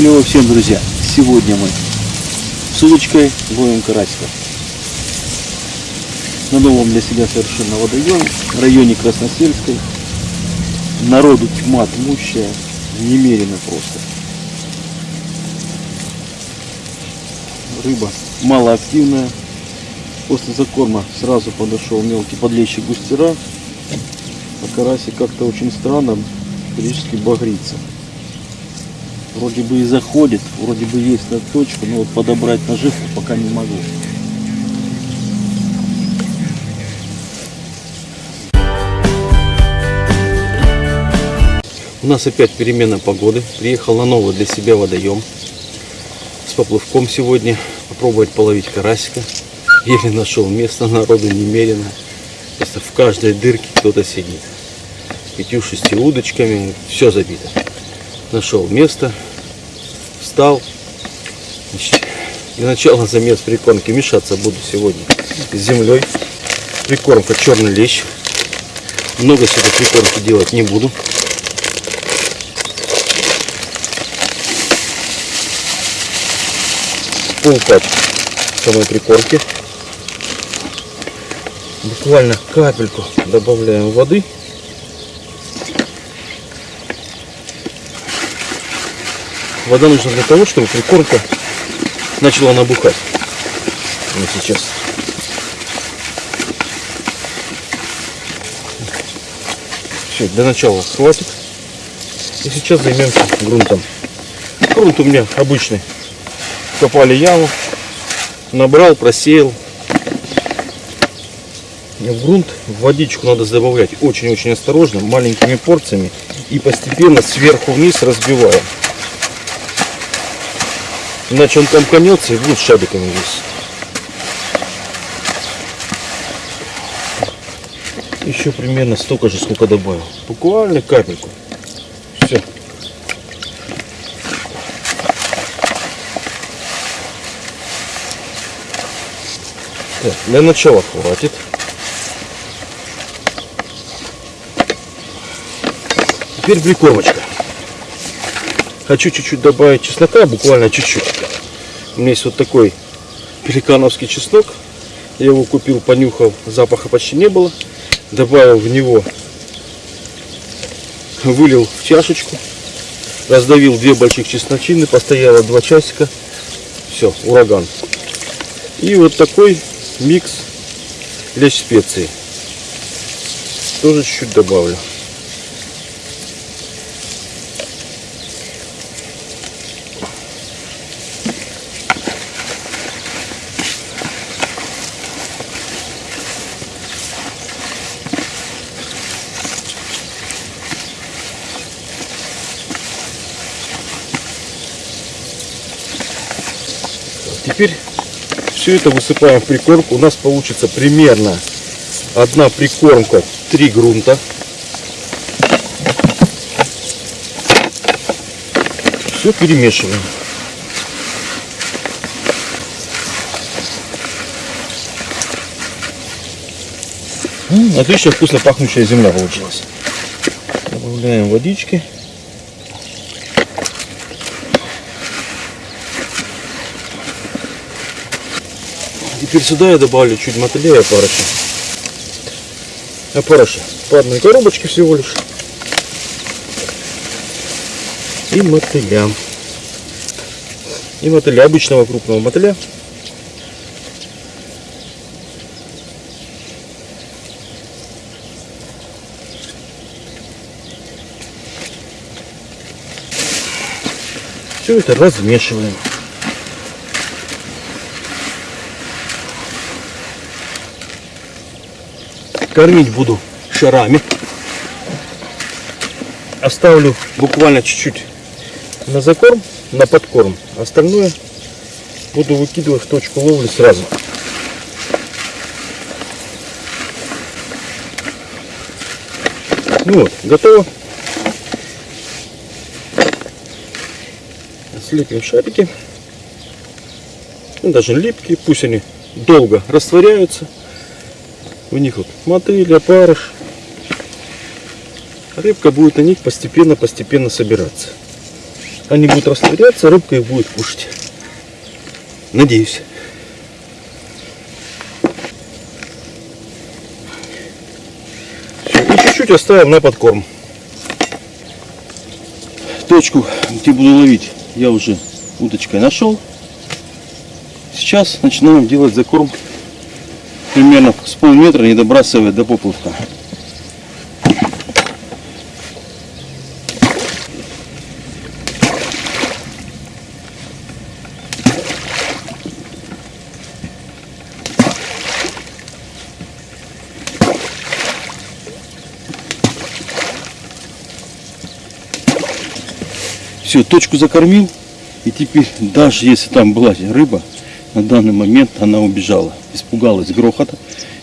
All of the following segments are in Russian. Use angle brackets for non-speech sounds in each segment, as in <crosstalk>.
Клево всем, друзья! Сегодня мы с удочкой ловим карасика. На новом для себя совершенно водоеме, районе Красносельской. Народу тьма тьмущая, немерено просто. Рыба малоактивная. После закорма сразу подошел мелкий подлещик густера. А карасик как-то очень странно, периодически багрится. Вроде бы и заходит, вроде бы есть на точку, но вот подобрать наживку пока не могу. У нас опять перемена погоды. Приехал на новый для себя водоем. С поплывком сегодня. Попробовать половить карасика. Еле нашел место, народу немерено. Просто в каждой дырке кто-то сидит. Пятью-шести удочками. Все забито. Нашел место. Встал. Для начала <laughs> замес прикормки. Мешаться буду сегодня с землей. Прикормка черный лещ. Много сюда прикормки делать не буду. полпачки самой прикормки. Буквально капельку добавляем воды. Вода нужна для того, чтобы прикормка начала набухать. Вот сейчас. Все, для начала хватит. И сейчас займемся грунтом. Грунт у меня обычный копали яму, набрал, просеял. В грунт в водичку надо добавлять очень-очень осторожно, маленькими порциями и постепенно сверху вниз разбиваем. Иначе он комканется и будет шабиками весь. Еще примерно столько же, сколько добавил. Буквально капельку. Все. Так, для начала хватит. Теперь прикормочка. Хочу чуть-чуть добавить чеснока, буквально чуть-чуть. У меня есть вот такой пеликановский чеснок. Я его купил, понюхал, запаха почти не было. Добавил в него, вылил в чашечку, раздавил две больших чесночины, постояло два часика. Все, ураган. И вот такой микс лечь специи. Тоже чуть-чуть добавлю. Теперь все это высыпаем в прикормку. У нас получится примерно одна прикормка, три грунта. Все перемешиваем. Отлично вкусно пахнущая земля получилась. Добавляем водички. Теперь сюда я добавлю чуть мотыля и опарыша. Опарыша по одной коробочке всего лишь. И мотыля. И мотыля, обычного крупного мотыля. Все это размешиваем. Кормить буду шарами. Оставлю буквально чуть-чуть на закорм, на подкорм. Остальное буду выкидывать в точку ловли сразу. Ну вот, готово. Слепим шарики. Ну, даже липкие, пусть они долго растворяются. У них вот мотыль, опарыш. Рыбка будет на них постепенно-постепенно собираться. они будут растворяться, рыбка их будет кушать. Надеюсь. И чуть-чуть оставим на подкорм. Точку, где буду ловить, я уже удочкой нашел. Сейчас начинаем делать закорм примерно с полметра, не добрасывая до поплавка. Все, точку закормил. И теперь, даже если там была рыба, на данный момент она убежала. Испугалась грохота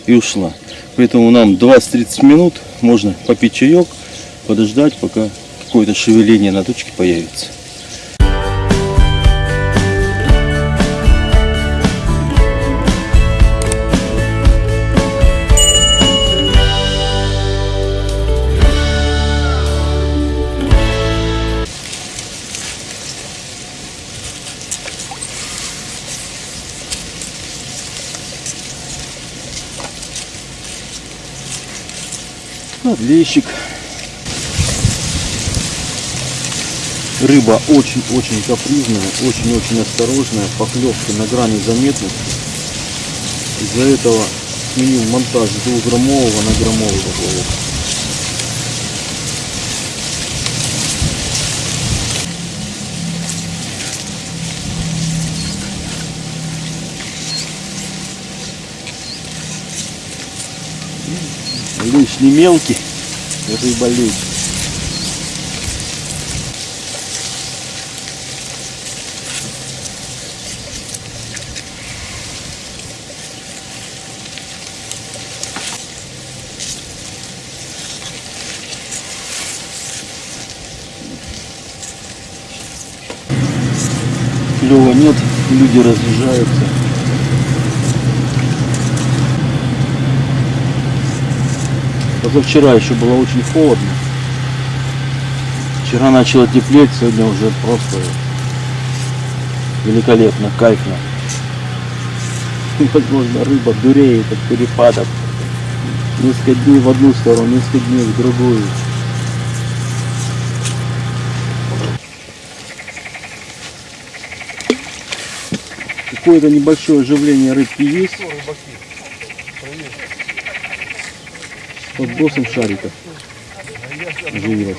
и ушла. Поэтому нам 20-30 минут можно попить чаек, подождать, пока какое-то шевеление на точке появится. Подлещик. Рыба очень-очень капризная, очень-очень осторожная, поклевки на грани заметности. Из-за этого сменил монтаж с двухграммового на граммовый поплавок. Лишь не мелкий, рыба лечь. Клева нет, люди разъезжаются. Позавчера еще было очень холодно. Вчера начало теплеть, сегодня уже просто великолепно, кайфно. <laughs> Возможно, рыба дуреет от перепадов. Несколько дней в одну сторону, несколько дней в другую. Какое-то небольшое оживление рыбки есть. Под бросом шариков оживилась.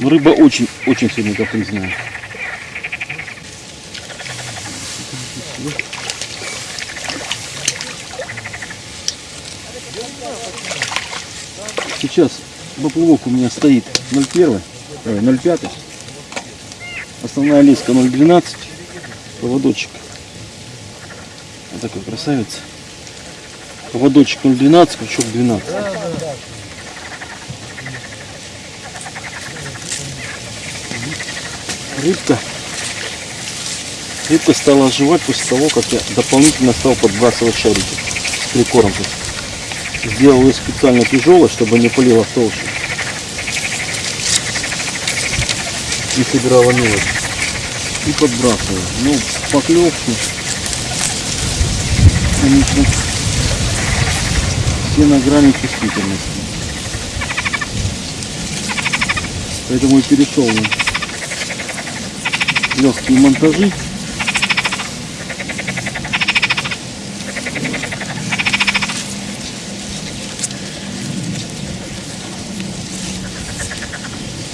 Но рыба очень, очень сегодня капризная. Сейчас поплавок у меня стоит 0,1, э, 0,5. Основная леска 0,12. Поводочек. Такой красавец. Поводочек 0,12, крючок 12. Рыбка. Рыбка стала оживать после того, как я дополнительно стал подбрасывать шарики с прикормкой. Сделал ее специально тяжелой, чтобы не пылила в толще. И собирала мелочь. И подбрасываю. Ну, поклевки. Конечно, все на грани чувствительности. Поэтому и перешел на легкие монтажи.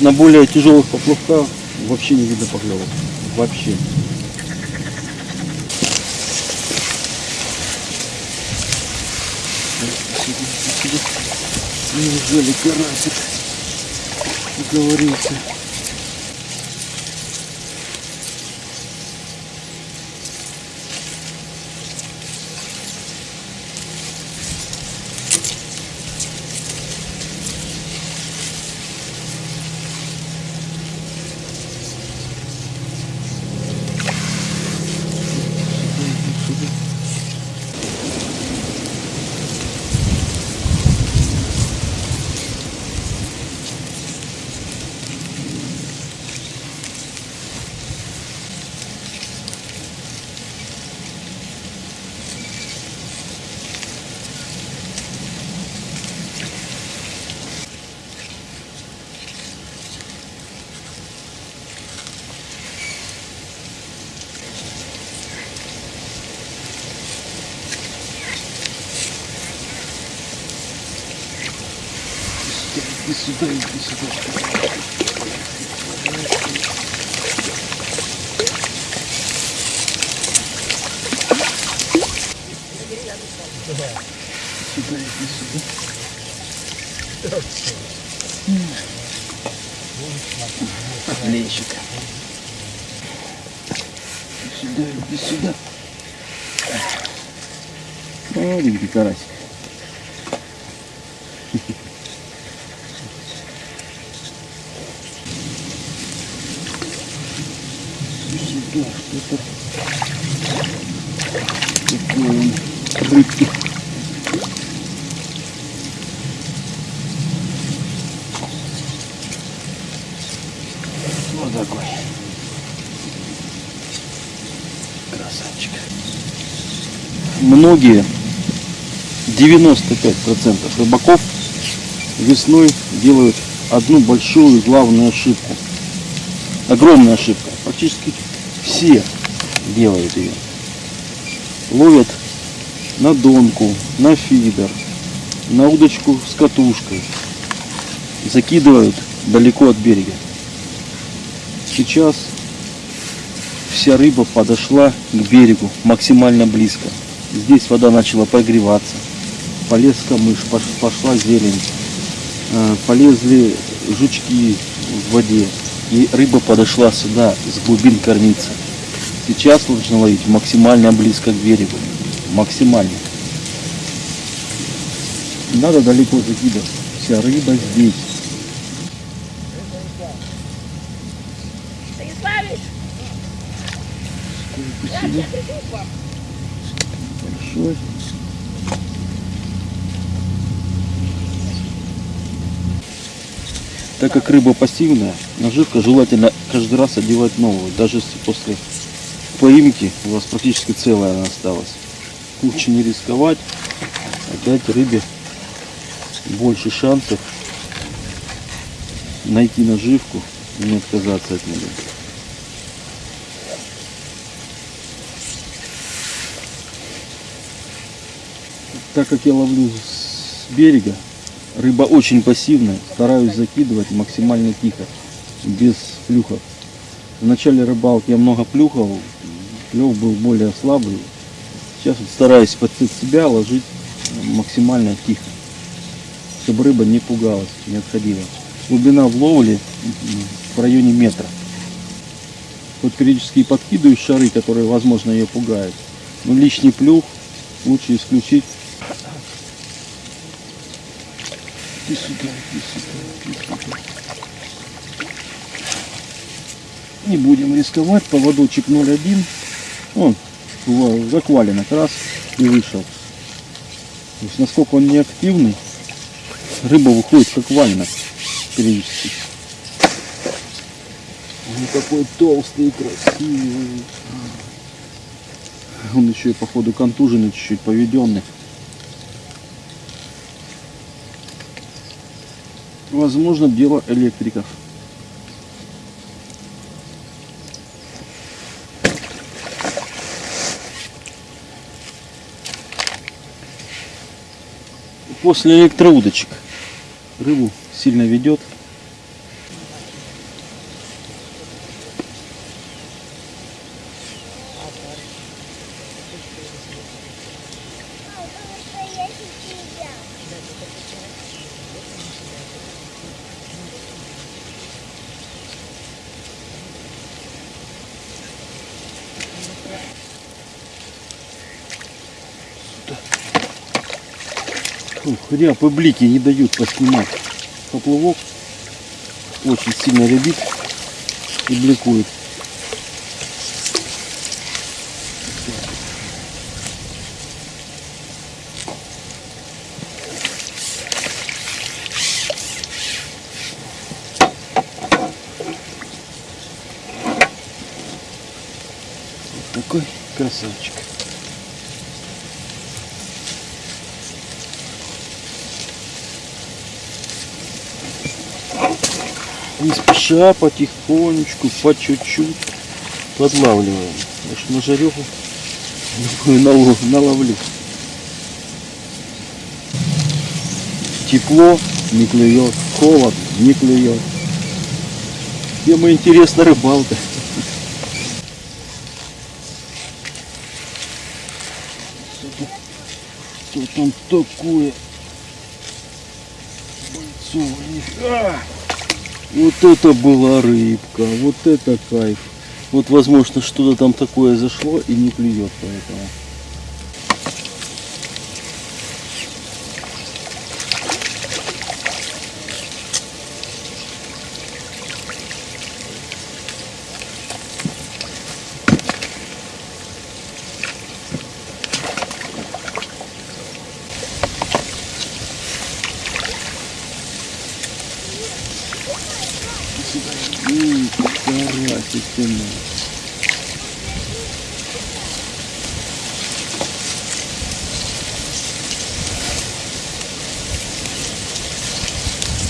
На более тяжелых поплавках вообще не видно поклевок. Вообще. Неужели карасик уговорился? Сюда, иди сюда. Сюда, иди сюда. Иди сюда, иди сюда. Маленький карасик. Сюда что-то. Вот такой. Красавчик. Многие, 95% рыбаков весной делают одну большую главную ошибку. Огромная ошибка. Практически все делают ее. Ловят на донку, на фидер, на удочку с катушкой. Закидывают далеко от берега. Сейчас вся рыба подошла к берегу максимально близко. Здесь вода начала прогреваться. Полез камыш, пош- пошла зелень. э, Полезли жучки в воде. И рыба подошла сюда, с глубин кормиться. Сейчас нужно ловить максимально близко к берегу. Максимально. Не Надо далеко закидывать. Вся рыба здесь. Большой. Так как рыба пассивная, наживка желательно каждый раз одевать новую. Даже если после поимки у вас практически целая она осталась. Лучше не рисковать, дать рыбе больше шансов найти наживку и не отказаться от нее. так как я ловлю с берега, рыба очень пассивная, стараюсь закидывать максимально тихо, без плюхов. В начале рыбалки я много плюхал, клев был более слабый. Сейчас вот стараюсь под себя ложить максимально тихо, чтобы рыба не пугалась, не отходила. Глубина в ловле в районе метра. Вот периодически подкидываю шары, которые, возможно, ее пугают. Но лишний плюх лучше исключить Иди сюда, иди сюда, иди сюда. Не будем рисковать, поводочек 0,1. Он закваленок раз и вышел. То есть насколько он не активный, рыба выходит как валенок периодически. Он такой толстый красивый. Он еще и походу контуженный, чуть-чуть поведенный. Возможно, дело электриков. После электроудочек рыбу сильно ведет. Ух, ряб и блики не дают поснимать. Поплавок очень сильно рябит и бликует. Вот такой красавчик. Не спеша, потихонечку, по чуть-чуть подлавливаем. Может на жареху наловлю. Тепло, не клюет. Холод, не клюет. Тема интересна рыбалка. Что там такое? Бойцовый. Вот это была рыбка, вот это кайф. Вот возможно что-то там такое зашло и не клюет поэтому. Карасик ты мой.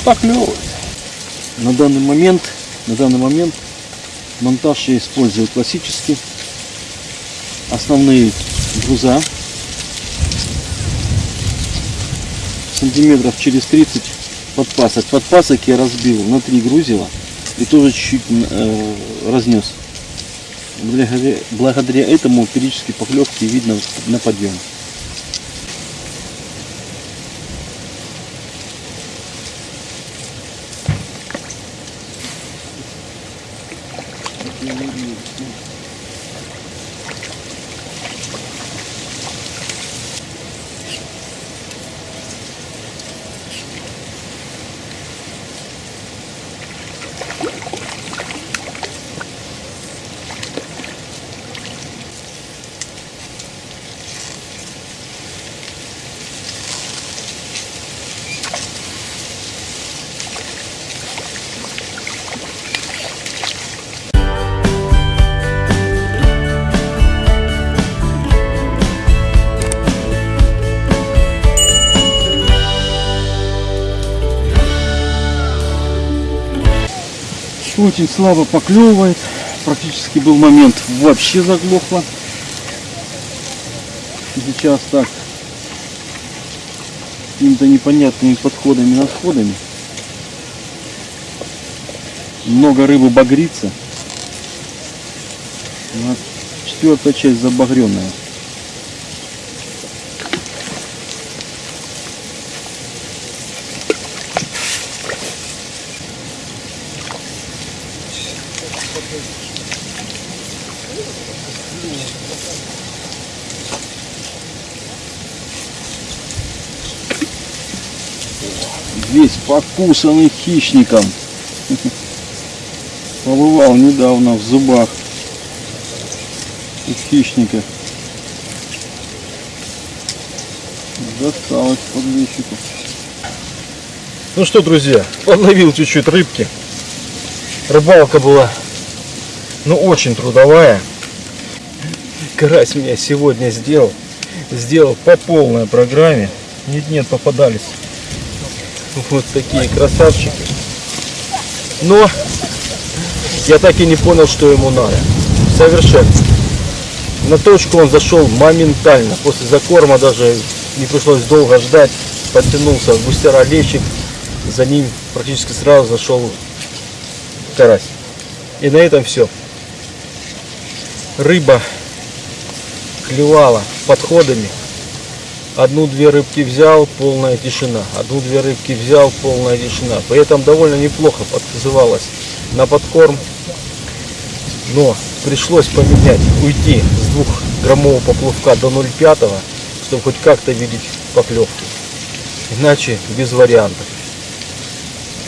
Поклевывает. На данный момент, на данный момент монтаж я использую классический. Основные груза сантиметров через 30 подпасок. Подпасок я разбил на три грузила и тоже чуть-чуть э, разнес. Благодаря, благодаря этому периодически поклевки видно на подъем. Очень слабо поклевывает. Практически был момент вообще заглохло. Сейчас так какими-то непонятными подходами, насходами. Много рыбы багрится. Четвертая часть забагренная. Весь покусанный хищником. Побывал недавно в зубах у хищника. Досталось подвесчику. Ну что, друзья, подловил чуть-чуть рыбки. Рыбалка была, ну, очень трудовая. Карась меня сегодня сделал. Сделал по полной программе. Нет-нет, попадались. Вот такие красавчики. Но я так и не понял, что ему надо. Совершенно. На точку он зашел моментально. После закорма даже не пришлось долго ждать. Подтянулся в густера лещик. За ним практически сразу зашел карась. И на этом все. Рыба клевала подходами. Одну-две рыбки взял, полная тишина. Одну-две рыбки взял, полная тишина. При этом довольно неплохо подзывалась на подкорм. Но пришлось поменять, уйти с двухграммового поплавка до 0,5, чтобы хоть как-то видеть поклевки. Иначе без вариантов.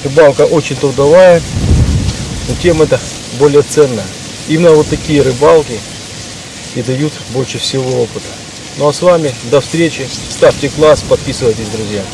Рыбалка очень трудовая, но тем это более ценно. Именно вот такие рыбалки и дают больше всего опыта. Ну а с вами до встречи. Ставьте класс, подписывайтесь, друзья.